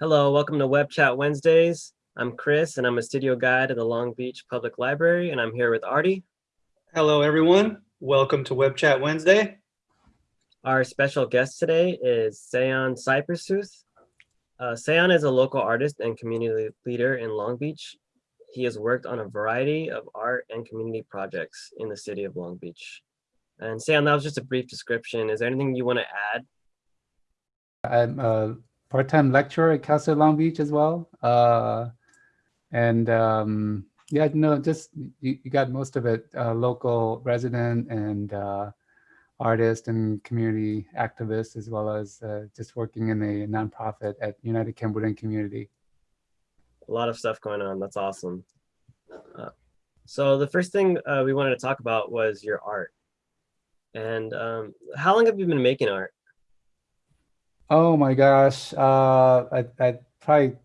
Hello, welcome to Web Chat Wednesdays. I'm Chris and I'm a studio guide at the Long Beach Public Library and I'm here with Artie. Hello, everyone. Welcome to Web Chat Wednesday. Our special guest today is Sayon Syprasoeuth. Uh, Sayon is a local artist and community leader in Long Beach. He has worked on a variety of art and community projects in the city of Long Beach. And Sayon, that was just a brief description. Is there anything you want to add? I'm a part-time lecturer at Cal State Long Beach as well. Uh, and um, yeah, no, just you, you, got most of it, uh, local resident and uh, artist and community activist, as well as uh, just working in a nonprofit at United Cambodian Community. A lot of stuff going on. That's awesome. Uh, so the first thing uh, we wanted to talk about was your art. And um, how long have you been making art? Oh my gosh, uh, I, I probably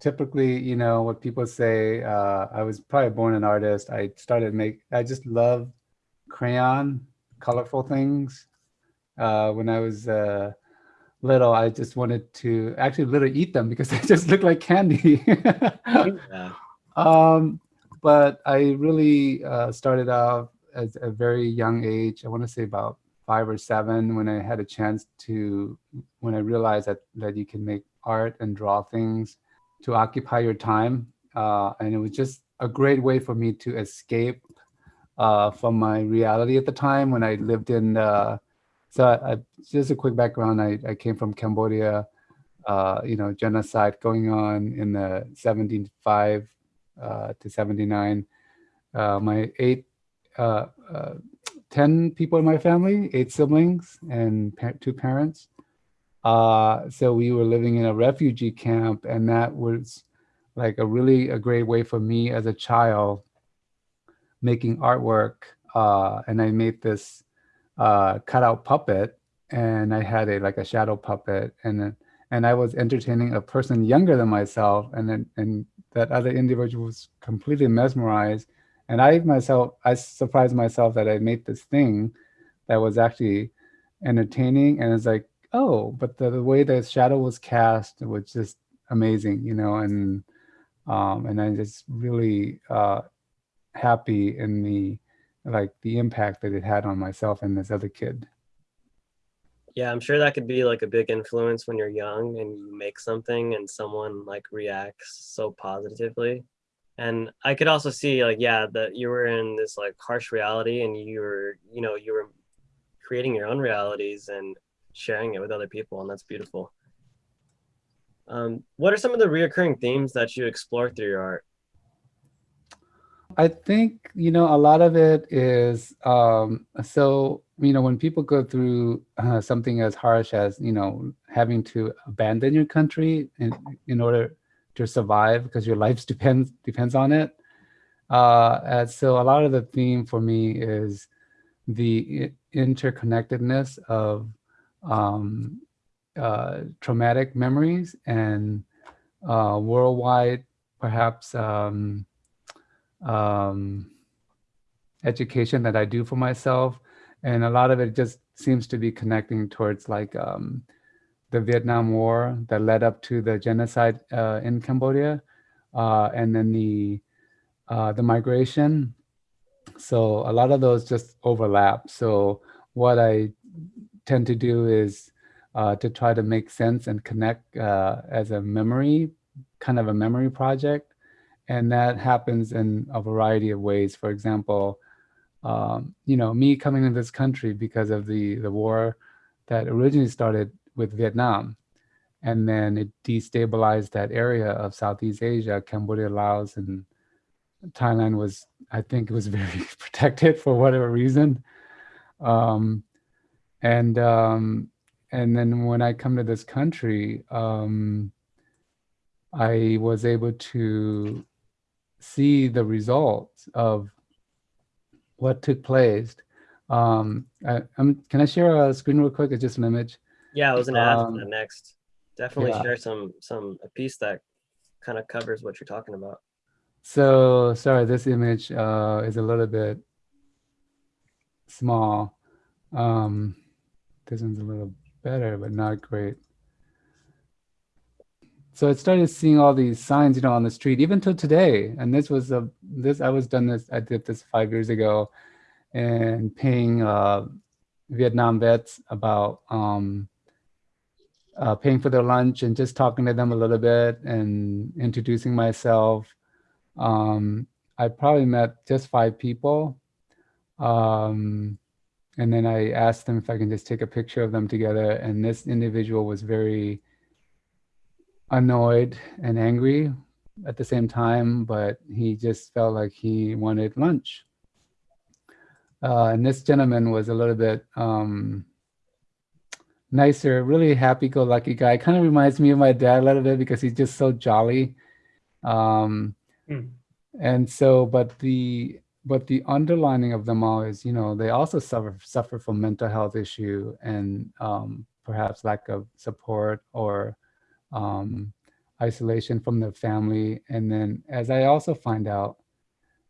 typically, you know, what people say, uh, I was probably born an artist. I started make, I just love crayon, colorful things. Uh, when I was uh, little, I just wanted to actually literally eat them because they just look like candy. yeah. um, but I really uh, started out at a very young age. I want to say about five or seven when I had a chance to, when I realized that, that you can make art and draw things to occupy your time. Uh, and it was just a great way for me to escape uh, from my reality at the time when I lived in, uh, so I, just a quick background, I, I came from Cambodia, uh, you know, genocide going on in the 75 uh, to 79. Uh, my eight, 10 people in my family, eight siblings and pa two parents. Uh, so we were living in a refugee camp and that was like a really a great way for me as a child making artwork. Uh, and I made this uh, cutout puppet and I had a like a shadow puppet and and I was entertaining a person younger than myself and then and that other individual was completely mesmerized and I myself, I surprised myself that I made this thing that was actually entertaining. And it's like, oh, but the, the way the shadow was cast was just amazing, you know, and um, and I'm just really uh, happy in the like the impact that it had on myself and this other kid. Yeah, I'm sure that could be like a big influence when you're young and you make something and someone like reacts so positively and i could also see like yeah that you were in this like harsh reality and you were you know you were creating your own realities and sharing it with other people and that's beautiful. Um, what are some of the reoccurring themes that you explore through your art? I think you know a lot of it is um, so you know when people go through uh, something as harsh as you know having to abandon your country in in order to survive because your life depends depends on it. Uh, and so a lot of the theme for me is the interconnectedness of um, uh, traumatic memories and uh, worldwide, perhaps um, um, education that I do for myself. And a lot of it just seems to be connecting towards like um, the Vietnam War that led up to the genocide uh, in Cambodia, uh, and then the uh, the migration. So a lot of those just overlap. So what I tend to do is uh, to try to make sense and connect uh, as a memory, kind of a memory project. And that happens in a variety of ways. For example, um, you know, me coming to this country because of the, the war that originally started with Vietnam. And then it destabilized that area of Southeast Asia, Cambodia, Laos, and Thailand was, I think it was very protected for whatever reason. Um, and um, and then when I come to this country, um, I was able to see the results of what took place. Um, I, can I share a screen real quick? It's just an image. Yeah, I was gonna ask um, that next. Definitely yeah. share some some a piece that kind of covers what you're talking about. So sorry, this image uh, is a little bit small. Um, this one's a little better, but not great. so I started seeing all these signs, you know, on the street, even till today. And this was a this I was done this. I did this five years ago, and paying uh, Vietnam vets about um, uh, paying for their lunch and just talking to them a little bit and introducing myself. Um, I probably met just five people. Um, and then I asked them if I can just take a picture of them together. And this individual was very annoyed and angry at the same time, but he just felt like he wanted lunch. Uh, and this gentleman was a little bit um, nicer, really happy-go-lucky guy. Kind of reminds me of my dad a little bit because he's just so jolly. Um, Hmm. And so, but the but the underlining of them all is, you know, they also suffer suffer from mental health issue and um, perhaps lack of support or um, isolation from their family. And then, as I also find out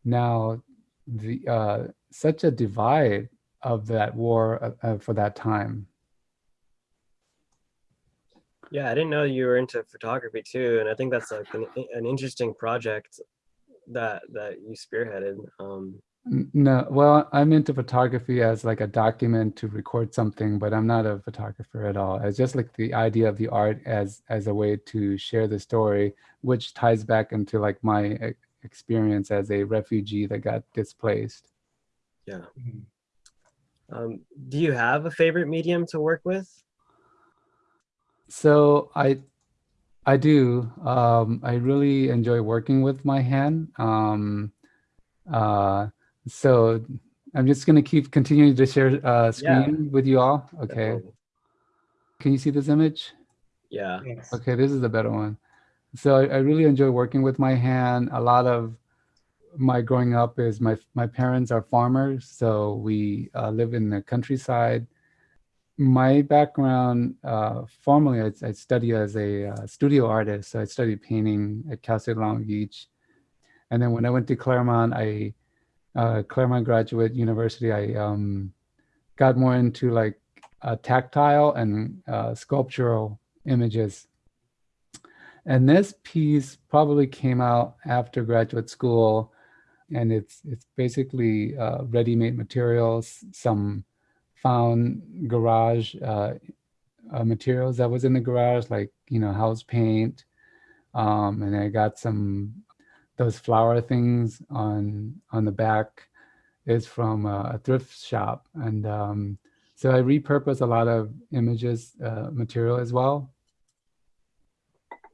now, the uh, such a divide of that war uh, uh, for that time. Yeah, I didn't know you were into photography too, and I think that's like an, an interesting project that that you spearheaded. Um, No, well, I'm into photography as like a document to record something, but I'm not a photographer at all. It's just like the idea of the art as as a way to share the story, which ties back into like my e- experience as a refugee that got displaced. yeah. Mhm. Um, do you have a favorite medium to work with? So I I do. Um, I really enjoy working with my hand. Um, uh, so I'm just gonna keep continuing to share uh, screen with you all. Okay. Definitely. Can you see this image? Yeah. Yes. Okay, this is a better one. So I, I really enjoy working with my hand. A lot of my growing up is my my parents are farmers, so we uh, live in the countryside. My background, uh, I, I studied as a uh, studio artist. So I studied painting at Cal State Long Beach, and then when I went to Claremont, I uh, Claremont Graduate University, I um, got more into like uh, tactile and uh, sculptural images. And this piece probably came out after graduate school, and it's it's basically uh, ready-made materials, some found garage uh, uh, materials that was in the garage, like you know house paint, um, and I got some those flower things on on the back is from uh, a thrift shop, and um, so I repurpose a lot of images uh, material as well.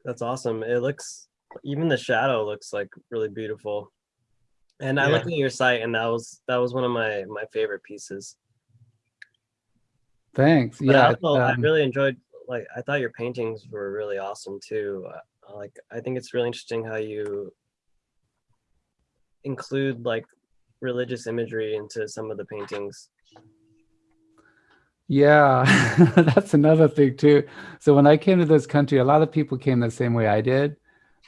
That's awesome. It looks even the shadow looks like really beautiful. And I looked at your site and that was that was one of my my favorite pieces. Thanks. But yeah, I, also, I um, really enjoyed like I thought your paintings were really awesome too. Uh, like I think it's really interesting how you include like religious imagery into some of the paintings. Yeah, that's another thing too. So when I came to this country, a lot of people came the same way I did.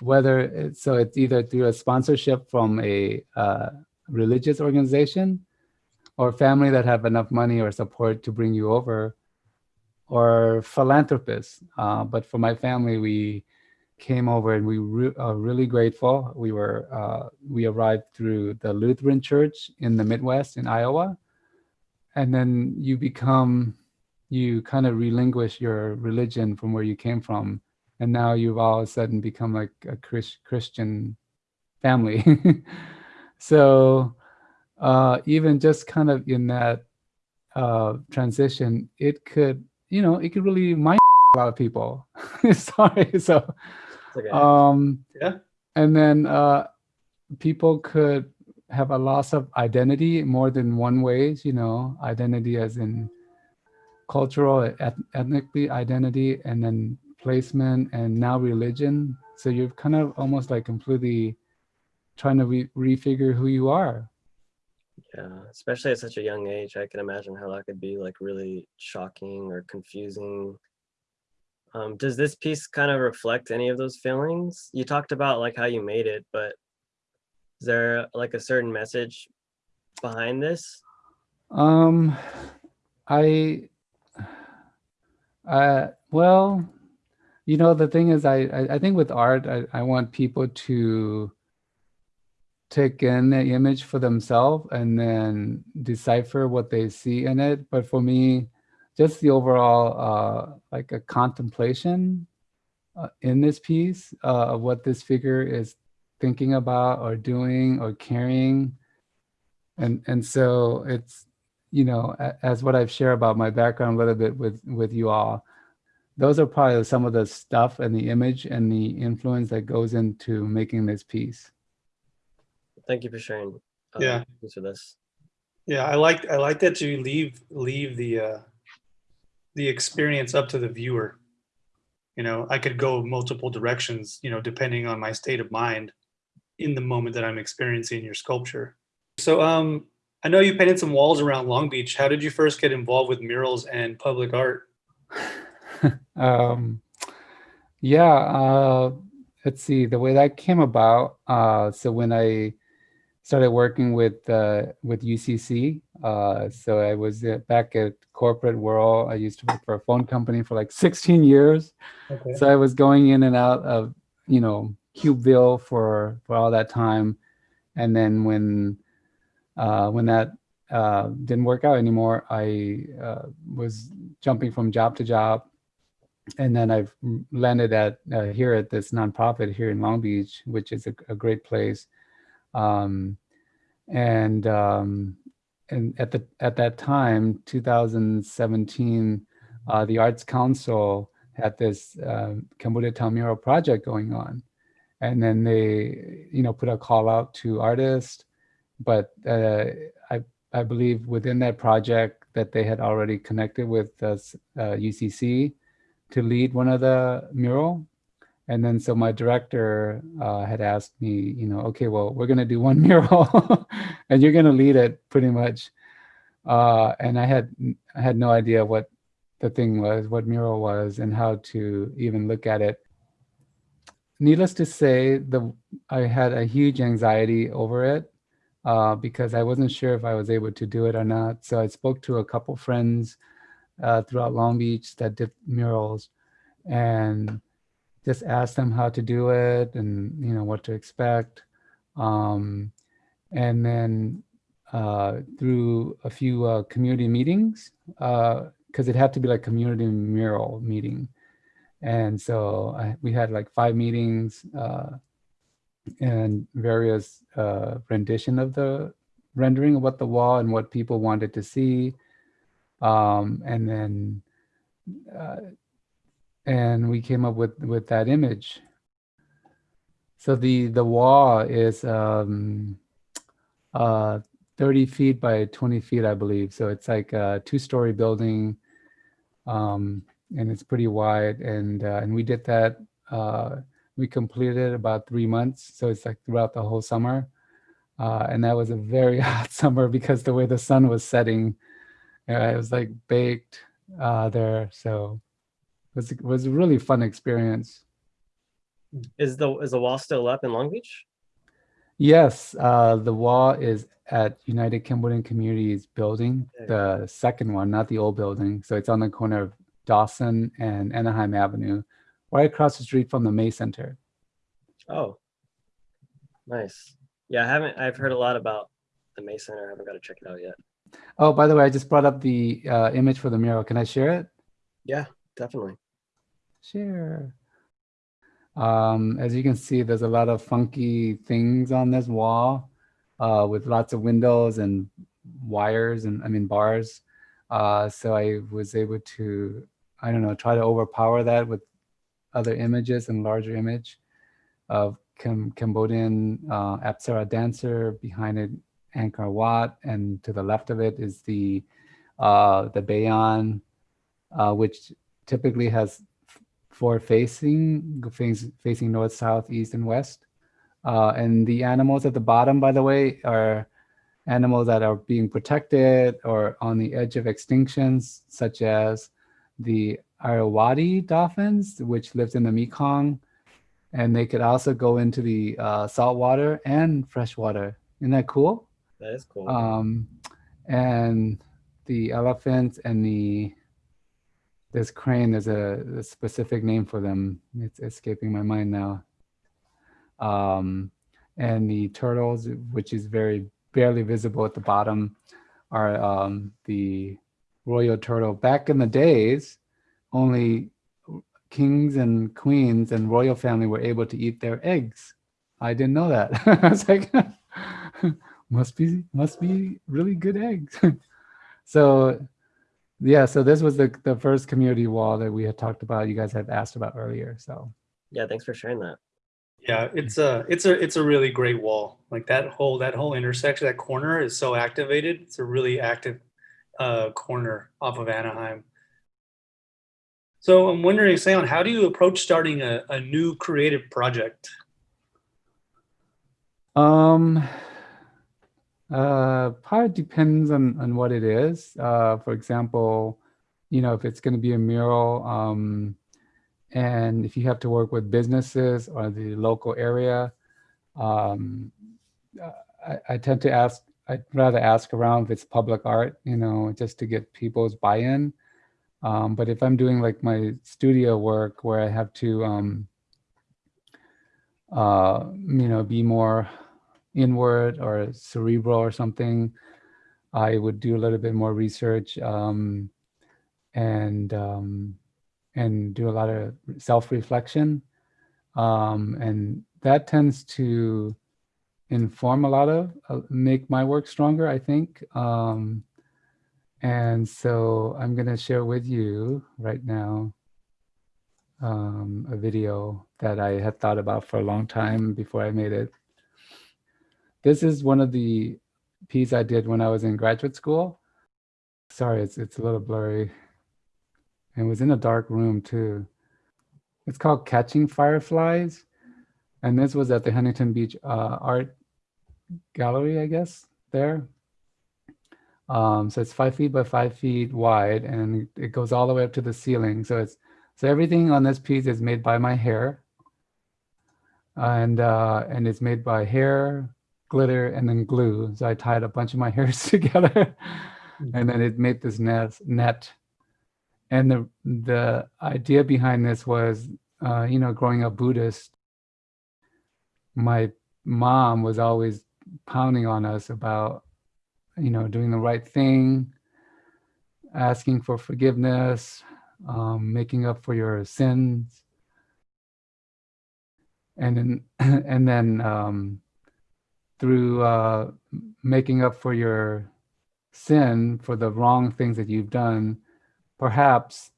Whether it's, so, it's either through a sponsorship from a uh, religious organization, or family that have enough money or support to bring you over, or philanthropists. Uh, but for my family, we came over and we re- are really grateful. We were uh, we arrived through the Lutheran Church in the Midwest in Iowa, and then you become you kind of relinquish your religion from where you came from and now you've all of a sudden become like a Chris, christian family so uh, even just kind of in that uh, transition it could you know it could really mind a lot of people sorry so okay. um Yeah. and then uh people could have a loss of identity more than one ways you know identity as in cultural eth- ethnically identity and then placement and now religion so you're kind of almost like completely trying to re- refigure who you are yeah, especially at such a young age, I can imagine how that could be like really shocking or confusing. Um, does this piece kind of reflect any of those feelings? You talked about like how you made it, but is there like a certain message behind this? Um, I, uh, well, You know, the thing is, I I, I think with art, I, I want people to take in the image for themselves and then decipher what they see in it. But for me, just the overall uh, like a contemplation uh, in this piece uh, of what this figure is thinking about or doing or carrying. And and so it's you know as what I've shared about my background a little bit with with you all. Those are probably some of the stuff and the image and the influence that goes into making this piece. Thank you for sharing. uh, Yeah. Thanks for this. Yeah, I like I like that you leave leave the uh the experience up to the viewer. You know, I could go multiple directions, you know, depending on my state of mind in the moment that I'm experiencing your sculpture. So um I know you painted some walls around Long Beach. How did you first get involved with murals and public art? um, yeah, uh, let's see, the way that came about. Uh, so when I started working with uh, with UCC, uh, so I was uh, back at corporate world. I used to work for a phone company for like 16 years. Okay. So I was going in and out of, you know, Cubeville for for all that time, and then when uh, when that uh, didn't work out anymore, I uh, was jumping from job to job, and then I've landed at uh, here at this nonprofit here in Long Beach, which is a, a great place, um, and um, and at the at that time, 2017, uh, the Arts Council had this uh, Cambodia Town mural project going on, and then they you know put a call out to artists, but uh, I I believe within that project that they had already connected with uh, s- uh, UCC to lead one of the mural. And then so my director uh, had asked me, you know, okay, well, we're gonna do one mural and you're gonna lead it pretty much. Uh, and I had I had no idea what the thing was, what mural was, and how to even look at it. Needless to say, the I had a huge anxiety over it uh, because I wasn't sure if I was able to do it or not. So I spoke to a couple friends uh, throughout Long Beach that did murals, and just ask them how to do it and you know what to expect. Um, and then uh, through a few uh, community meetings, because it had to be like community mural meeting. And so I, we had like five meetings uh, and various uh, rendition of the rendering of what the wall and what people wanted to see. Um, and then, uh, and we came up with, with that image. So the, the wall is um, uh, 30 feet by 20 feet, I believe. So it's like a two-story building, um, and it's pretty wide. And uh, and we did that. Uh, we completed it about three months, so it's like throughout the whole summer. Uh, and that was a very hot summer because the way the sun was setting, uh, it was like baked uh, there. So was it was a really fun experience. Is the is the wall still up in Long Beach? Yes, uh, the wall is at United Cambodian Communities building, the second one, not the old building. So it's on the corner of Dawson and Anaheim Avenue, right across the street from the May Center. Oh, nice. Yeah, I haven't. I've heard a lot about the May Center. I haven't got to check it out yet. Oh, by the way, I just brought up the uh, image for the mural. Can I share it? Yeah, definitely. Share. Um, as you can see, there's a lot of funky things on this wall uh, with lots of windows and wires and I mean bars. Uh, so I was able to, I don't know, try to overpower that with other images and larger image of Cam- Cambodian uh, Apsara dancer behind it, Angkor Wat, and to the left of it is the uh, the Bayon, uh, which typically has four facing, facing north, south, east, and west. Uh, and the animals at the bottom, by the way, are animals that are being protected or on the edge of extinctions, such as the Irrawaddy dolphins, which lives in the Mekong. And they could also go into the uh, saltwater and freshwater. Isn't that cool? That is cool. um, and the elephants and the this crane, there's a, a specific name for them. It's escaping my mind now. Um, and the turtles, which is very barely visible at the bottom, are um, the royal turtle. Back in the days, only kings and queens and royal family were able to eat their eggs. I didn't know that. I was like, must be must be really good eggs. so yeah, so this was the the first community wall that we had talked about. You guys had asked about earlier. So Yeah, thanks for sharing that. Yeah, it's a it's a it's a really great wall. Like that whole that whole intersection, that corner is so activated. It's a really active uh, corner off of Anaheim. So I'm wondering, Sayon, how do you approach starting a, a new creative project? Um, uh, probably depends on, on what it is. Uh, for example, you know, if it's going to be a mural, um, and if you have to work with businesses or the local area, um, I, I tend to ask, I'd rather ask around if it's public art, you know, just to get people's buy-in. Um, but if I'm doing like my studio work where I have to, um, uh, you know, be more inward or cerebral or something, I would do a little bit more research um, and um, and do a lot of self-reflection. Um, and that tends to inform a lot of, uh, make my work stronger, I think. Um, and so I'm gonna share with you right now um, a video that I had thought about for a long time before I made it. This is one of the pieces I did when I was in graduate school. Sorry, it's, it's a little blurry. And it was in a dark room too. It's called Catching Fireflies. And this was at the Huntington Beach uh, Art Gallery, I guess, there. Um, so it's five feet by five feet wide and it goes all the way up to the ceiling. So it's so everything on this piece is made by my hair. And uh, and it's made by hair, glitter, and then glue. So I tied a bunch of my hairs together and then it made this net, net. And the the idea behind this was, uh, you know, growing up Buddhist, my mom was always pounding on us about, you know, doing the right thing, asking for forgiveness, um, making up for your sins, and then and then um, through uh, making up for your sin for the wrong things that you've done perhaps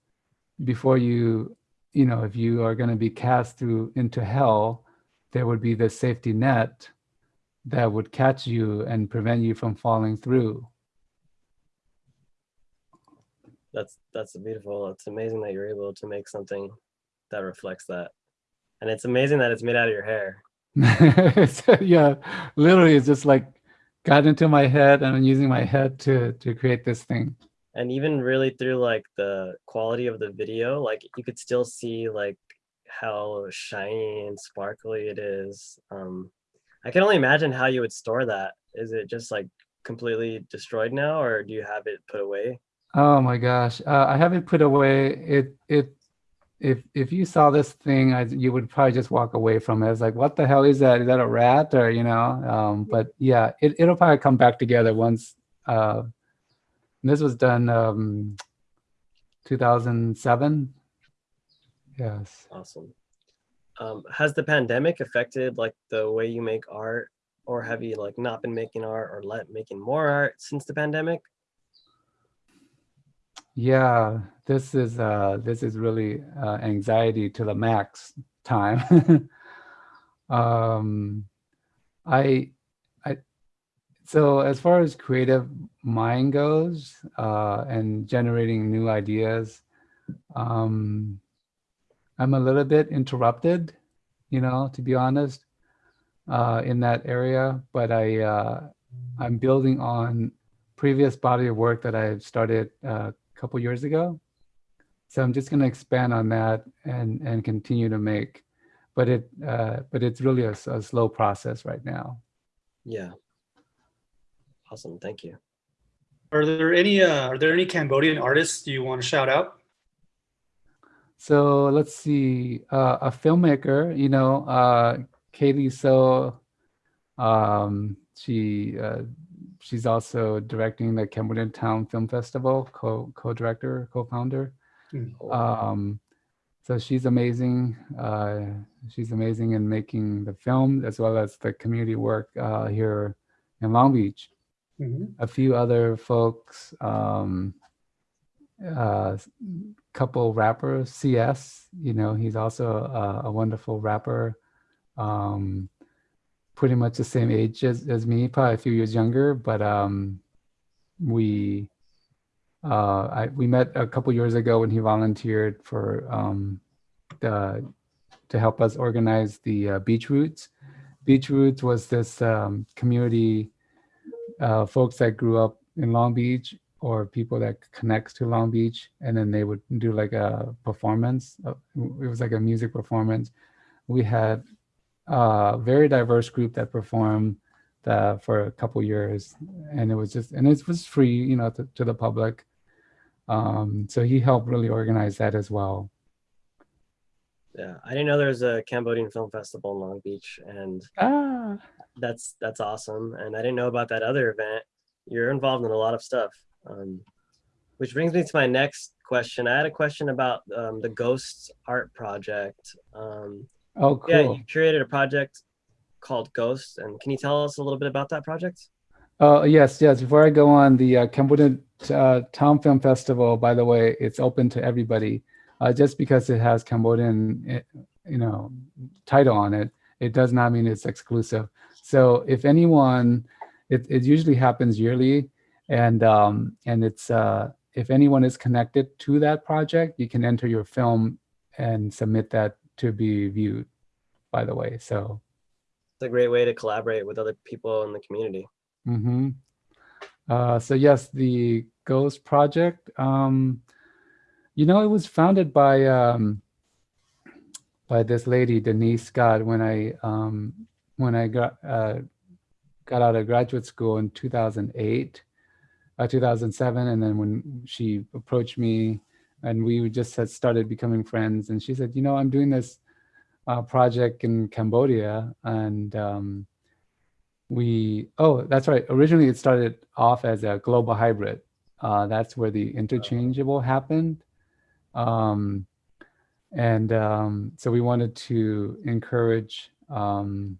before you, you know, if you are going to be cast through into hell, there would be this safety net that would catch you and prevent you from falling through. That's that's beautiful. It's amazing that you're able to make something that reflects that. And it's amazing that it's made out of your hair. yeah, literally it's just like got into my head and I'm using my head to to create this thing. And even really through like the quality of the video like you could still see like how shiny and sparkly it is. Um i can only imagine how you would store that. Is it just like completely destroyed now or do you have it put away? Oh my gosh. Uh, i have it put away. It it if if you saw this thing I, you would probably just walk away from it it's like what the hell is that is that a rat or you know um but yeah it, it'll probably come back together once uh this was done um, 2007. Yes. Awesome. Um, has the pandemic affected like the way you make art or have you like not been making art or let making more art since the pandemic? Yeah, this is uh, this is really uh, anxiety to the max time. um, I so as far as creative mind goes uh, and generating new ideas, um, I'm a little bit interrupted, you know, to be honest, uh, in that area. But I, uh, I'm building on previous body of work that I started uh, a couple years ago. So I'm just going to expand on that and and continue to make, but it uh, but it's really a, a slow process right now. Yeah. Awesome. Thank you. Are there any uh, are there any Cambodian artists you want to shout out? so let's see, uh, a filmmaker, you know, uh, Caylee So, um, she, uh, she's also directing the Cambodian Town Film Festival, co, co-director, co-founder. Mm. Um, so she's amazing. Uh, she's amazing in making the film as well as the community work uh, here in Long Beach. Mhm. A few other folks, um, uh, couple rappers, CS, you know, he's also a, a wonderful rapper. Um, pretty much the same age as, as me, probably a few years younger, but um, we uh, I, we met a couple years ago when he volunteered for um, the, to help us organize the uh, Beach Roots. Beach Roots was this um, community, uh, folks that grew up in Long Beach or people that connects to Long Beach, and then they would do like a performance. Uh, It was like a music performance. We had a very diverse group that performed uh, for a couple years, and it was just and it was free, you know, to, to the public. Um, so he helped really organize that as well. Yeah, I didn't know there was a Cambodian film festival in Long Beach, and Ah, that's that's awesome. And I didn't know about that other event. You're involved in a lot of stuff. Um, which brings me to my next question. I had a question about um, the Ghosts Art Project. Um, oh, cool. Yeah, you created a project called Ghost, and can you tell us a little bit about that project? Oh, yes, yes. Before I go on, the uh, Cambodian uh, Town Film Festival, by the way, it's open to everybody. Uh, just because it has Cambodian, eh, you know, title on it, it does not mean it's exclusive. So if anyone, it, it usually happens yearly, and um, and it's uh, if anyone is connected to that project, you can enter your film and submit that to be viewed. By the way, so It's a great way to collaborate with other people in the community. hmm Uh, so yes, the Ghost Project. Um, you know, it was founded by um, by this lady Denise Scott when I um, when I got uh, got out of graduate school in 2008, uh, 2007, and then when she approached me and we just had started becoming friends, and she said, you know, I'm doing this uh, project in Cambodia, and um, we oh that's right. Originally it started off as a global hybrid. Uh, that's where the interchangeable happened. Um, and um, so we wanted to encourage um,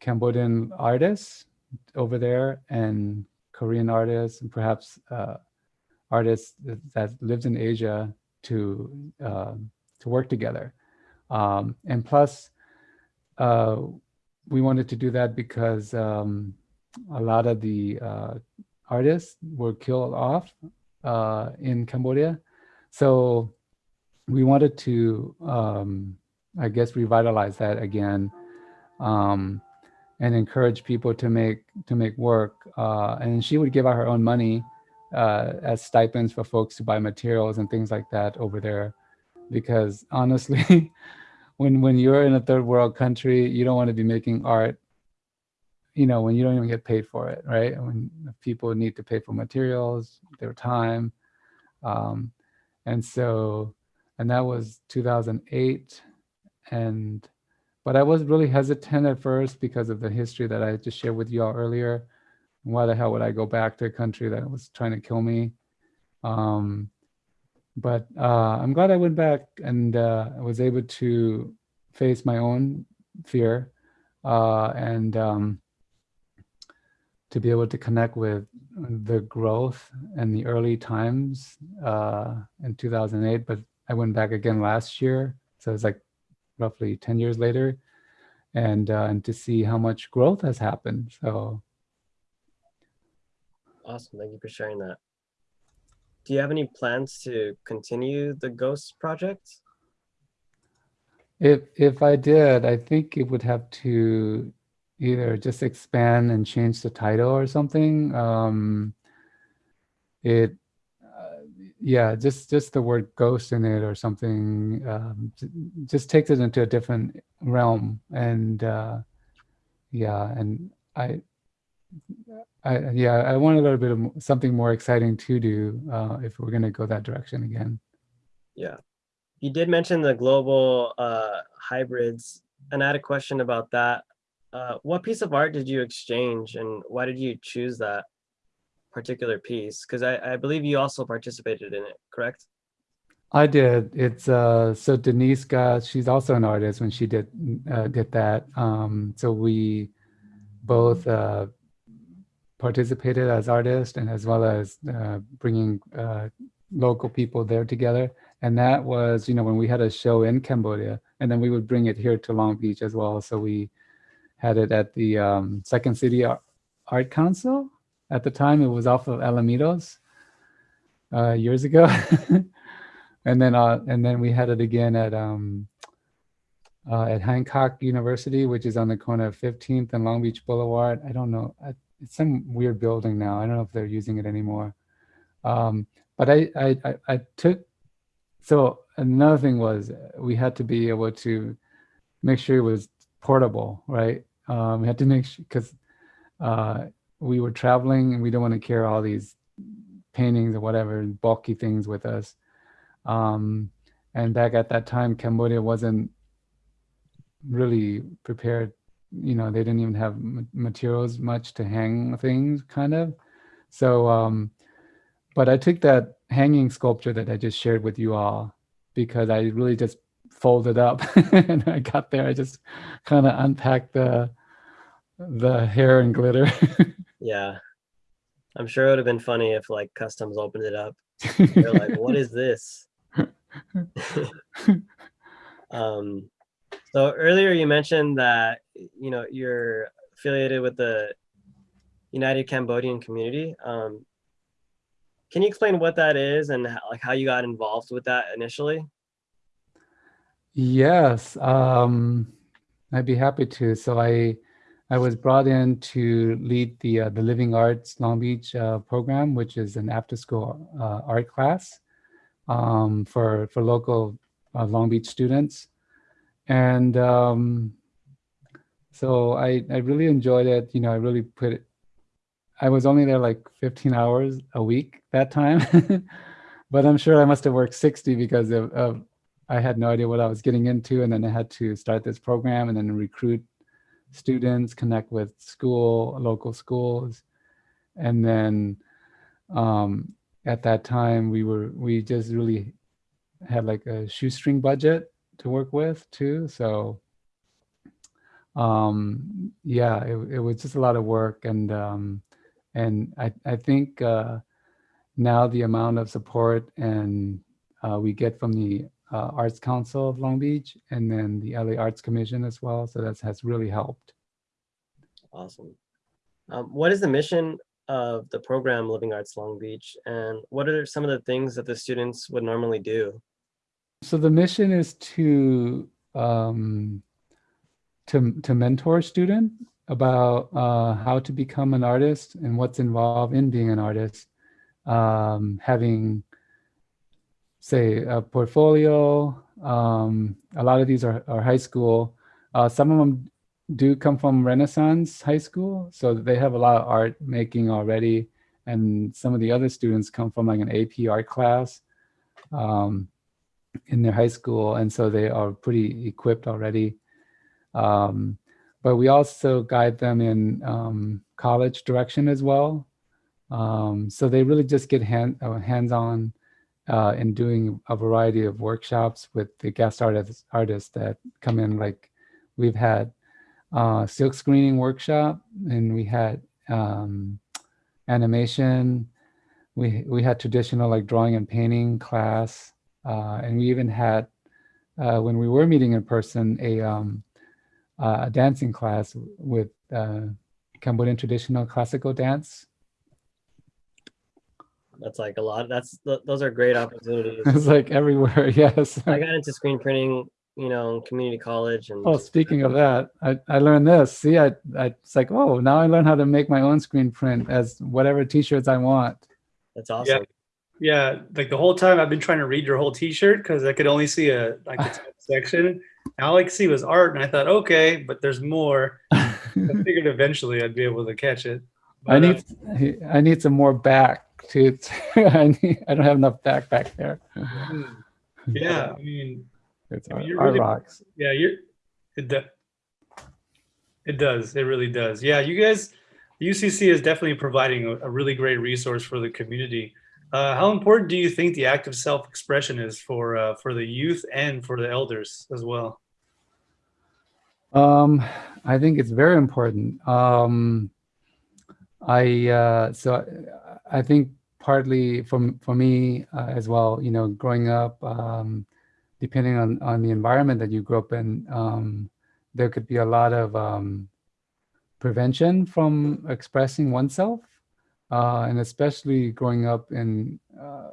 cambodian artists over there and korean artists and perhaps uh, artists that, lived in asia to uh, to work together um, and plus uh, we wanted to do that because um, a lot of the uh, artists were killed off uh, in Cambodia. So we wanted to, um, I guess, revitalize that again um, and encourage people to make to make work. Uh, and she would give out her own money uh, as stipends for folks to buy materials and things like that over there, because honestly. when when you're in a third world country, you don't want to be making art, you know, when you don't even get paid for it, right? When people need to pay for materials, their time. Um, and so, and that was 2008. And, but I was really hesitant at first because of the history that I just shared with you all earlier. Why the hell would I go back to a country that was trying to kill me? Um, but uh, I'm glad I went back and uh, was able to face my own fear uh, and um, to be able to connect with the growth and the early times uh, in 2008. But I went back again last year, so it's like roughly 10 years later, and uh, and to see how much growth has happened. So Awesome. Thank you for sharing that. Do you have any plans to continue the Ghost project? If if I did, I think it would have to either just expand and change the title or something. Um, it, uh, yeah, just just the word ghost in it or something um, just takes it into a different realm. And uh, yeah, and I, I yeah, I want a little bit of something more exciting to do uh, if we're gonna go that direction again. Yeah. you did mention the global uh, hybrids, and I had a question about that. Uh, what piece of art did you exchange, and why did you choose that particular piece? Because I, I believe you also participated in it, correct? I did. It's uh so Denise got she's also an artist when she did uh, did that. Um so we both uh participated as artists and as well as uh bringing uh local people there together. And that was, you know, when we had a show in Cambodia and then we would bring it here to Long Beach as well. So we had it at the um Second City Ar- Art Council. At the time it was off of Alamitos uh years ago. and then uh and then we had it again at um uh, at Hancock University, which is on the corner of 15th and Long Beach Boulevard. I don't know. I, it's some weird building now. I don't know if they're using it anymore. Um, but I, I, I, I took, so another thing was uh, we had to be able to make sure it was portable, right? Um, we had to make sure, because uh, we were traveling and we don't want to carry all these paintings or whatever, bulky things with us. Um, and back at that time, Cambodia wasn't really prepared. You know, they didn't even have materials much to hang things, kind of. So, um, but I took that hanging sculpture that I just shared with you all because I really just folded up and I got there. I just kind of unpacked the the hair and glitter. Yeah. I'm sure it would have been funny if like customs opened it up. They're like, what is this? um, so earlier you mentioned that, you know, you're affiliated with the United Cambodian Community. Um, can you explain what that is and how, like how you got involved with that initially? Yes, um, I'd be happy to. So I, I was brought in to lead the uh, the Living Arts Long Beach uh, program, which is an after-school uh, art class um, for for local uh, Long Beach students, and um, so I I really enjoyed it. You know, I really put it. I was only there like 15 hours a week that time, but I'm sure I must have worked 60 because of, of I had no idea what I was getting into, and then I had to start this program and then recruit students, connect with school, local schools, and then um, at that time we were we just really had like a shoestring budget to work with too. So um, yeah, it, it was just a lot of work, and um, and I I think uh, now the amount of support and uh, we get from the uh, Arts Council of Long Beach and then the LA Arts Commission as well. So that has really helped. Awesome. Um, what is the mission of the program Living Arts Long Beach and what are some of the things that the students would normally do? So the mission is to um, to to mentor a student about uh, how to become an artist and what's involved in being an artist. Um, having say a portfolio. Um, a lot of these are, are high school. Uh, some of them do come from Renaissance High School, so they have a lot of art making already. And some of the other students come from like an AP art class um, in their high school, and so they are pretty equipped already. Um, but we also guide them in um, college direction as well. Um, so they really just get hand, uh, hands-on uh, in doing a variety of workshops with the guest artists, artists that come in. Like we've had uh, silk screening workshop, and we had um, animation. We we had traditional like drawing and painting class, and we even had uh, when we were meeting in person a um, uh, a dancing class with uh, Cambodian traditional classical dance. That's like a lot. That's th- those are great opportunities. it's like everywhere. Yes. I got into screen printing, you know, in community college and Oh, speaking of that, I, I learned this. See, I, I it's like, oh, now I learn how to make my own screen print as whatever t-shirts I want. that's awesome. Yeah, like the whole time I've been trying to read your whole T-shirt because I could only see a like a section. And all I could see was art, and I thought, okay, but there's more. I figured eventually I'd be able to catch it. I But, uh, need I need some more back to I need I don't have enough back back there. hmm. Yeah, I mean, It's I mean, you're our really- rocks. yeah, you're it. It does. It really does. Yeah, you guys, UCC is definitely providing a, a really great resource for the community. Uh, how important do you think the act of self-expression is for uh, for the youth and for the elders as well? Um, I think it's very important. Um, I uh, so I I think partly for for me uh, as well. You know, growing up, um, depending on on the environment that you grew up in, um, there could be a lot of um, prevention from expressing oneself, uh, and especially growing up in, uh,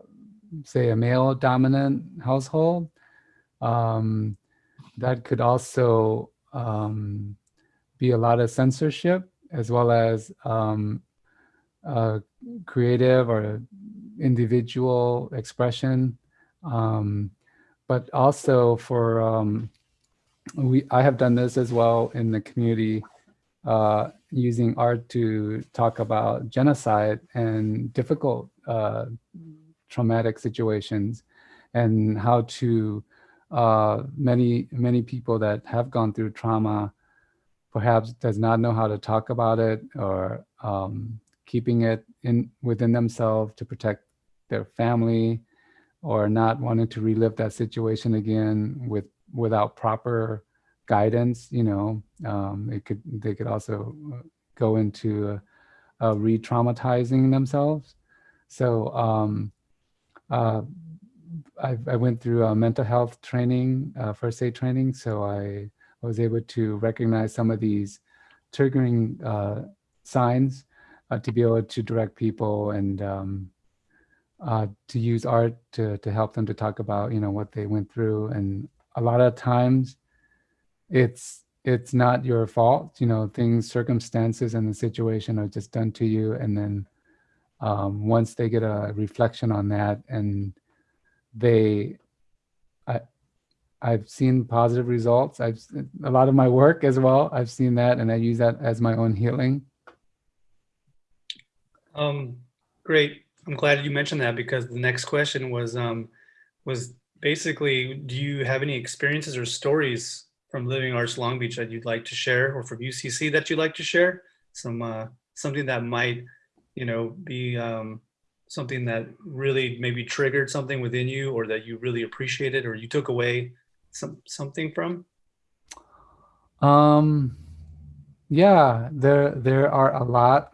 say, a male dominant household. Um, that could also um, be a lot of censorship as well as um, uh, creative or individual expression. Um, but also for, um, we, I have done this as well in the community uh, using art to talk about genocide and difficult uh, traumatic situations and how to uh, many many people that have gone through trauma perhaps does not know how to talk about it or um, keeping it in within themselves to protect their family or not wanting to relive that situation again with without proper guidance you know um, it could they could also uh, go into uh, uh, re-traumatizing themselves so um, uh, I, I went through mental health training, uh, first aid training, so I was able to recognize some of these triggering uh, signs to be able to direct people and um, to use art to, to help them to talk about, you know, what they went through. And a lot of times it's, it's not your fault, you know, things, circumstances and the situation are just done to you. And then um, once they get a reflection on that and they I I've seen positive results. I've a lot of my work as well. I've seen that and I use that as my own healing. Um, great. I'm glad you mentioned that because the next question was um, was basically, do you have any experiences or stories from Living Arts Long Beach that you'd like to share, or from UCC that you'd like to share? Some uh, something that might, you know, be um, something that really maybe triggered something within you, or that you really appreciated, or you took away some something from. Um yeah, there there are a lot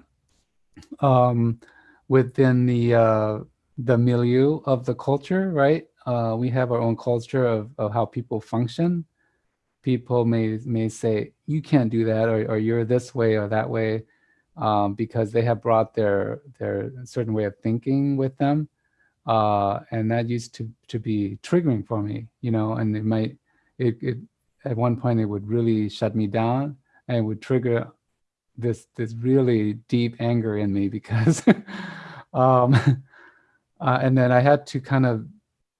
um within the uh the milieu of the culture, right? Uh we have our own culture of, of how people function. People may may say you can't do that or, or you're this way or that way um, because they have brought their their certain way of thinking with them. Uh, and that used to to be triggering for me, you know, and it might it, it at one point it would really shut me down and it would trigger this this really deep anger in me because um uh, and then I had to kind of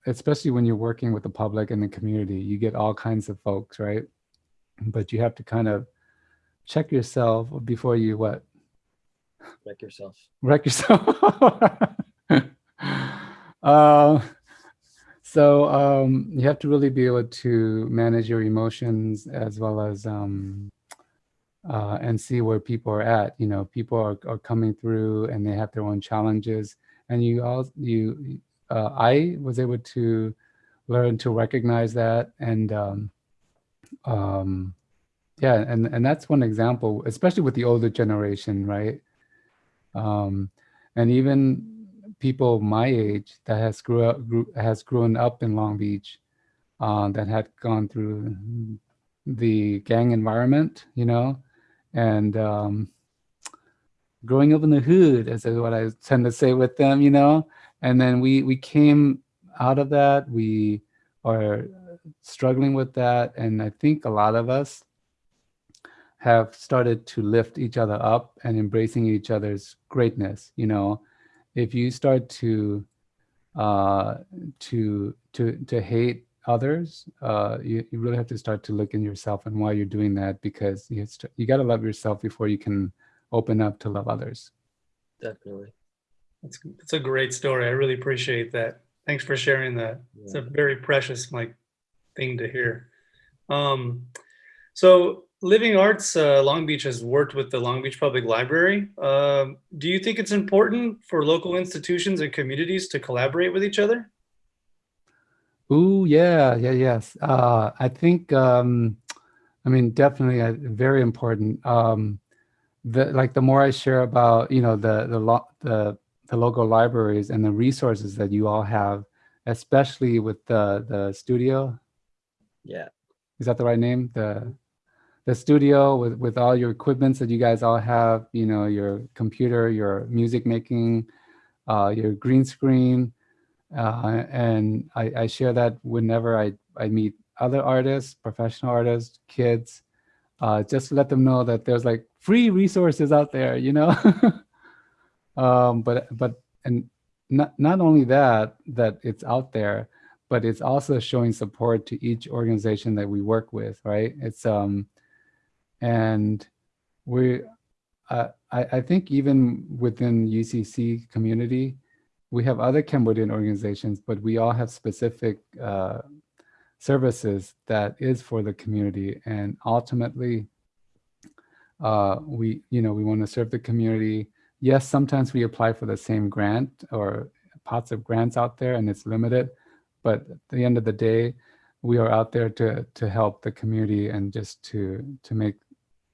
especially when you're working with the public and the community you get all kinds of folks right but you have to kind of check yourself before you what Wreck yourself. wreck yourself uh, so um, you have to really be able to manage your emotions as well as um, uh, and see where people are at. You know, people are, are coming through and they have their own challenges. And you all, you, uh, I was able to learn to recognize that and um, um, yeah, and and that's one example, especially with the older generation, right? Um, and even people my age that has grew up grew, has grown up in Long Beach, uh, that had gone through the gang environment, you know, and um, growing up in the hood, as is what I tend to say with them, you know. And then we we came out of that. We are struggling with that, and I think a lot of us have started to lift each other up and embracing each other's greatness. You know, if you start to uh, to to to hate others, uh, you, you really have to start to look in yourself and why you're doing that because you you got to love yourself before you can open up to love others. Definitely. It's, it's a great story. I really appreciate that. Thanks for sharing that. It's a very precious like thing to hear. Um, so Living Arts uh, Long Beach has worked with the Long Beach Public Library. Um, do you think it's important for local institutions and communities to collaborate with each other? Ooh, yeah, yeah, yes. Uh, I think, um, I mean, definitely uh, very important. Um, the, like the more I share about, you know, the, the, the, the local libraries and the resources that you all have, especially with the, the studio, Yeah. is that the right name? The, the studio with, with all your equipments that you guys all have, you know, your computer, your music making, uh, your green screen. Uh, and I, I share that whenever I, I meet other artists, professional artists, kids, uh, just to let them know that there's like free resources out there, you know? um, but, but, and not, not only that, that it's out there, but it's also showing support to each organization that we work with, right? It's, um, and we, uh, I, I think even within UCC community, we have other Cambodian organizations, but we all have specific uh, services that is for the community. And ultimately, uh, we, you know, we want to serve the community. Yes, sometimes we apply for the same grant or pots of grants out there and it's limited, but at the end of the day, we are out there to to help the community and just to to make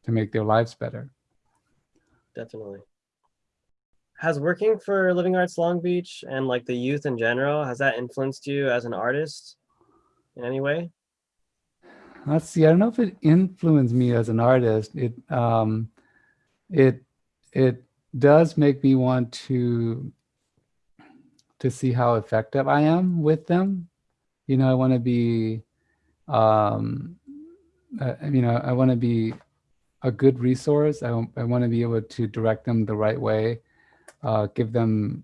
to make their lives better. definitely. Has working for Living Arts Long Beach and like the youth in general, has that influenced you as an artist in any way? Let's see. I don't know if it influenced me as an artist. It um, it it does make me want to to see how effective I am with them. You know, I want to be, um, uh, you know, I want to be a good resource. I, I want to be able to direct them the right way, uh, give them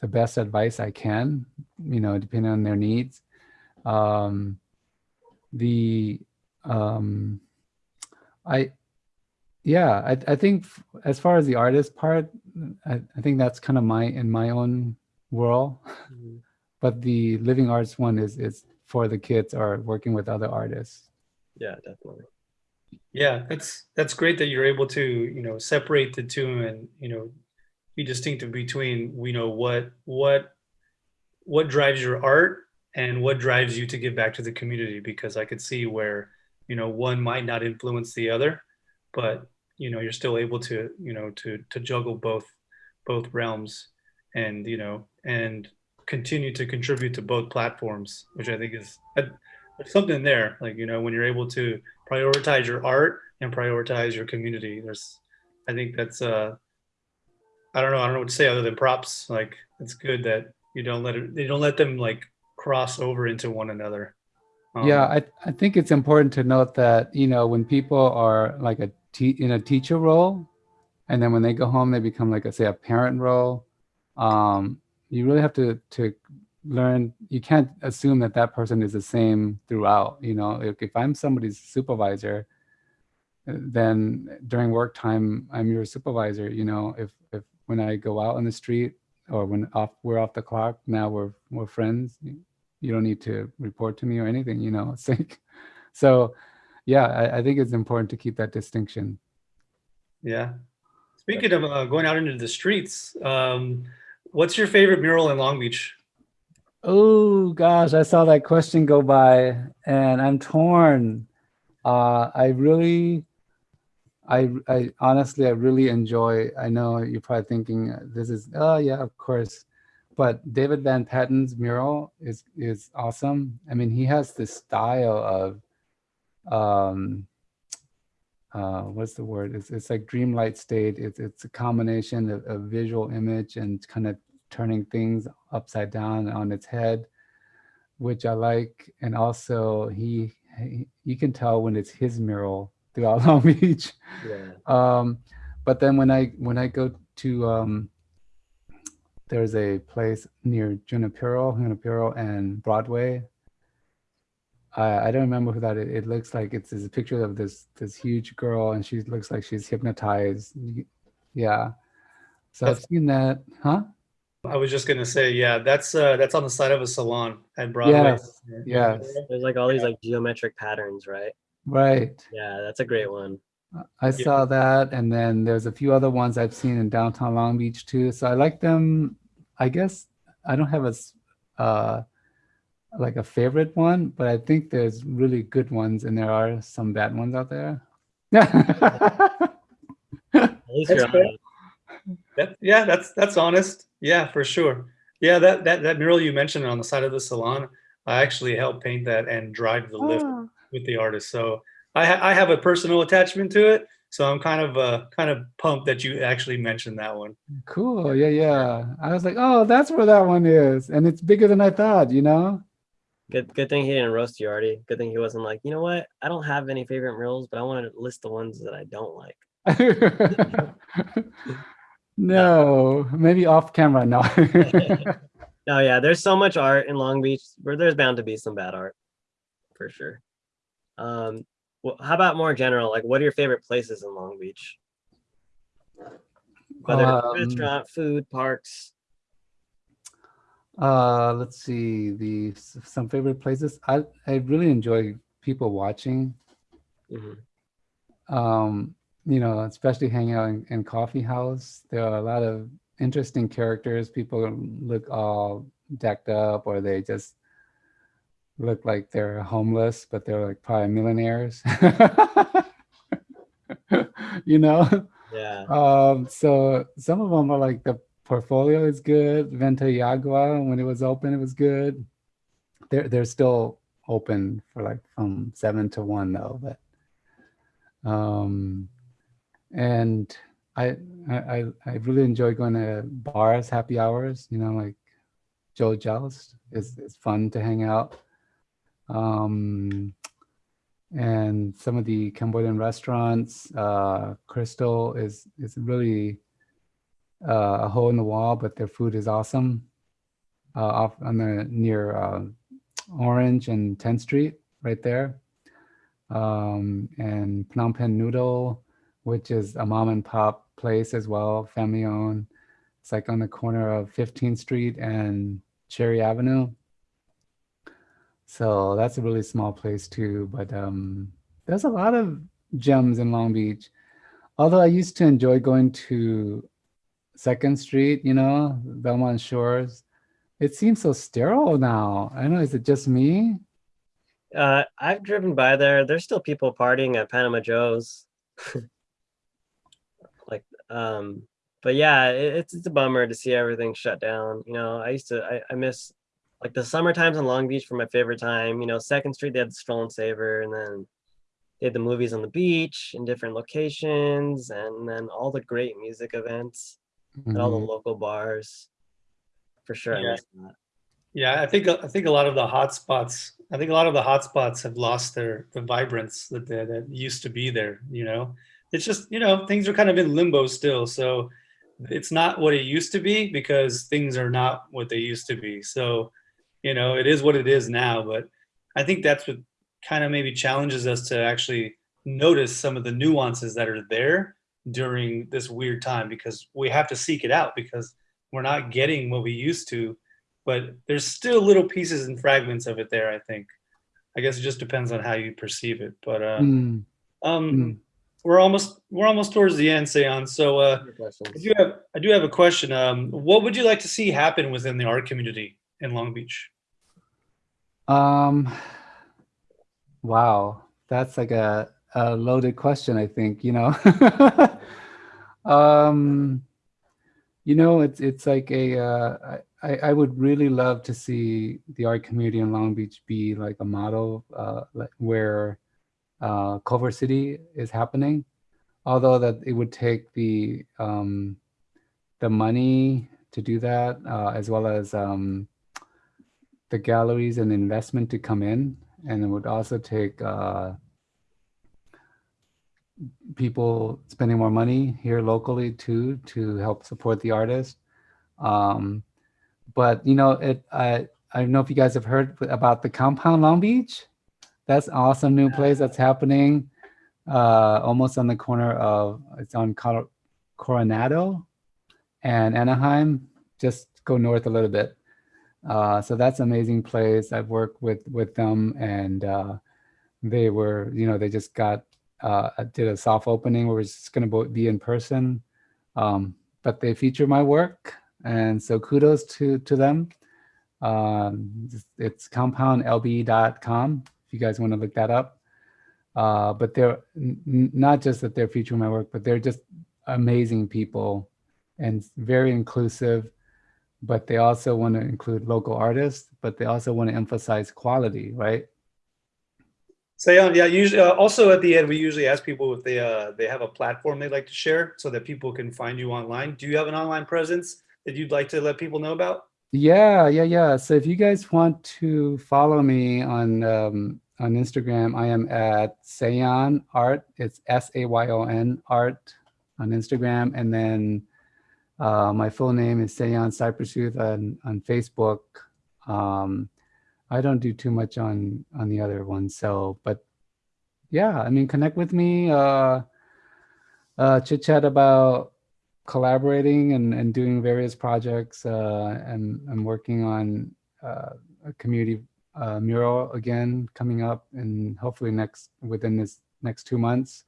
the best advice I can, you know, depending on their needs. Um, the, um, I, yeah, I, I think as far as the artist part, I, I think that's kind of my, in my own world. Mm-hmm. But the living arts one is, is for the kids or working with other artists. Yeah, definitely. Yeah, that's that's great that you're able to you know separate the two and you know be distinctive between you know what what what drives your art and what drives you to give back to the community because I could see where you know one might not influence the other, but you know you're still able to you know to to juggle both both realms and you know and continue to contribute to both platforms, which I think is there's something there. Like you know when you're able to prioritize your art and prioritize your community. There's, I think that's, uh, I don't know, I don't know what to say other than props. Like it's good that you don't let it, you don't let them like cross over into one another. Um, Yeah, I, I think it's important to note that, you know, when people are like a in a teacher role, and then when they go home, they become like a, say, a parent role. Um, you really have to to learn. You can't assume that that person is the same throughout. You know, if, if I'm somebody's supervisor, uh, then during work time, I'm your supervisor. You know, if if when I go out on the street or when off we're off the clock, now we're we're friends. You, you don't need to report to me or anything. You know, it's like, so yeah, I, I think it's important to keep that distinction. Yeah. Speaking of uh, going out into the streets, um, what's your favorite mural in Long Beach? Oh gosh, I saw that question go by and I'm torn. Uh, I really, I, I honestly, I really enjoy, I know you're probably thinking uh, this is, oh yeah, of course. But David Van Patten's mural is, is awesome. I mean, he has this style of, um, uh, what's the word? It's, it's like dreamlight state. It's, it's a combination of, of visual image and kind of turning things upside down on its head, which I like. And also he, he you can tell when it's his mural throughout Long Beach. Yeah. Um, but then when I when I go to um, there's a place near Junipero, Junipero and Broadway. I, I don't remember who that is. It looks like it's, it's a picture of this this huge girl and she looks like she's hypnotized. Yeah. So I've seen that, huh? I was just gonna say, yeah, that's uh, that's on the side of a salon at Broadway. Yes, yes, There's like all these like geometric patterns, right? right. Yeah, that's a great one. I saw that, and then there's a few other ones I've seen in downtown Long Beach too. So I like them. I guess I don't have a uh, like a favorite one, but I think there's really good ones, and there are some bad ones out there. At least That's you're fair. honest. That, yeah, that's that's honest. Yeah, for sure. Yeah, that that that mural you mentioned on the side of the salon, I actually helped paint that and drive the lift Ah, with the artist. So I ha- I have a personal attachment to it. So I'm kind of uh kind of pumped that you actually mentioned that one. cool. Yeah, yeah. I was like, oh, that's where that one is, and it's bigger than I thought. You know. Good, good thing he didn't roast you, Artie. Good thing he wasn't like, you know what? I don't have any favorite murals, but I want to list the ones that I don't like. no, maybe off camera. No. No, yeah, there's so much art in Long Beach where there's bound to be some bad art, for sure. Um, well, how about more general? Like, what are your favorite places in Long Beach? Whether Um, restaurant, food, parks. Uh, let's see the some favorite places. I I really enjoy people watching. Mhm. Um, you know, especially hanging out in, in coffee house. There are a lot of interesting characters. People look all decked up, or they just look like they're homeless, but they're like probably millionaires. you know. Yeah, Um, so some of them are like the portfolio is good. Viento y Agua, when it was open, it was good. They're they're still open for like from seven to one though, but um and I I I really enjoy going to bars, happy hours, you know, like Joe Jost is it's fun to hang out. Um and some of the Cambodian restaurants. Uh, Crystal is is really uh, a hole in the wall, but their food is awesome. Uh, off on the near uh, Orange and 10th Street, right there. Um, and Phnom Penh Noodle, which is a mom and pop place as well, family owned. It's like on the corner of 15th Street and Cherry Avenue. So that's a really small place too. But um, there's a lot of gems in Long Beach. Although I used to enjoy going to Second Street, you know, Belmont Shores. It seems so sterile now. I don't know. Is it just me? uh, I've driven by there. There's still people partying at Panama Joe's. like, um, but yeah, it, it's it's a bummer to see everything shut down. You know, I used to I, I miss like the summer times in Long Beach for my favorite time. You know, Second Street they had the Stroll and Savor, and then they had the movies on the beach in different locations, and then all the great music events and all the Mhm. local bars. For sure, I Yeah. miss that. Yeah, I think I think a lot of the hot spots. I think a lot of the hot spots have lost their the vibrance that they, that used to be there. You know, it's just you know things are kind of in limbo still. So it's not what it used to be because things are not what they used to be. So you know it is what it is now. But I think that's what kind of maybe challenges us to actually notice some of the nuances that are there during this weird time because we have to seek it out because we're not getting what we used to but there's still little pieces and fragments of it there i think i guess it just depends on how you perceive it but uh Mm, um mm. we're almost we're almost towards the end Sayon. so uh i do have i do have a question um what would you like to see happen within the art community in long beach Um, wow, that's like a, a loaded question, I think, you know. um, you know, it's it's like a uh, I, I would really love to see the art community in Long Beach be like a model uh, like where uh, Culver City is happening. Although that it would take the um, the money to do that, uh, as well as um, the galleries and investment to come in, and it would also take uh, people spending more money here locally too to help support the artist. Um, but you know, it I I don't know if you guys have heard about the Compound Long Beach. That's awesome new place that's happening, uh, almost on the corner of it's on Coronado and Anaheim, just go north a little bit. Uh, so that's an amazing place. I've worked with with them, and uh, they were, you know, they just got uh, did a soft opening where it's just going to be in person, um, but they feature my work, and so kudos to to them. Um, it's compoundlb.com if you guys want to look that up. Uh, but they're not just that they're featuring my work, but they're just amazing people and very inclusive. But they also want to include local artists, but they also want to emphasize quality, right? So yeah, yeah. Usually, uh, also at the end, we usually ask people if they uh, they have a platform they'd like to share, so that people can find you online. Do you have an online presence that you'd like to let people know about? Yeah, yeah, yeah. So if you guys want to follow me on um, on Instagram, I am at Sayon Art. It's S A Y O N Art on Instagram, and then uh, my full name is Sayon Syprasoeuth on on Facebook. Um, I don't do too much on on the other ones, so but yeah, I mean, connect with me. Uh, uh, chit chat about collaborating and, and doing various projects uh, and I'm working on uh, a community uh, mural again coming up and hopefully next within this next two months.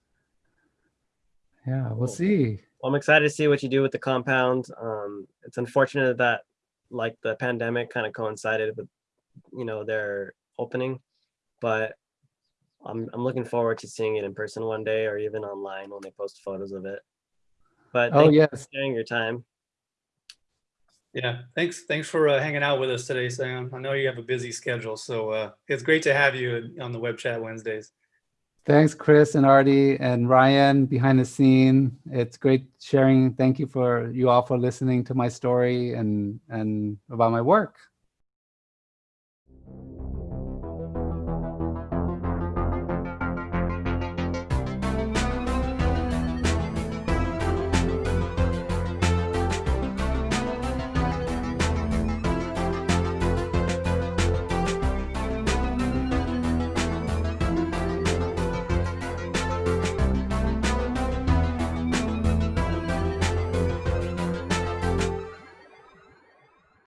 Yeah, we'll Cool. see. Well, I'm excited to see what you do with the compound. Um, it's unfortunate that like the pandemic kind of coincided with, you know, their opening, but I'm I'm looking forward to seeing it in person one day or even online when they post photos of it. But Oh thank you yes, for sharing your time. Yeah. Thanks. Thanks for uh, hanging out with us today, Sam. I know you have a busy schedule, so uh, it's great to have you on the web chat Wednesdays. Thanks Chris and Artie and Ryan behind the scene. It's great sharing. Thank you for you all for listening to my story and and about my work.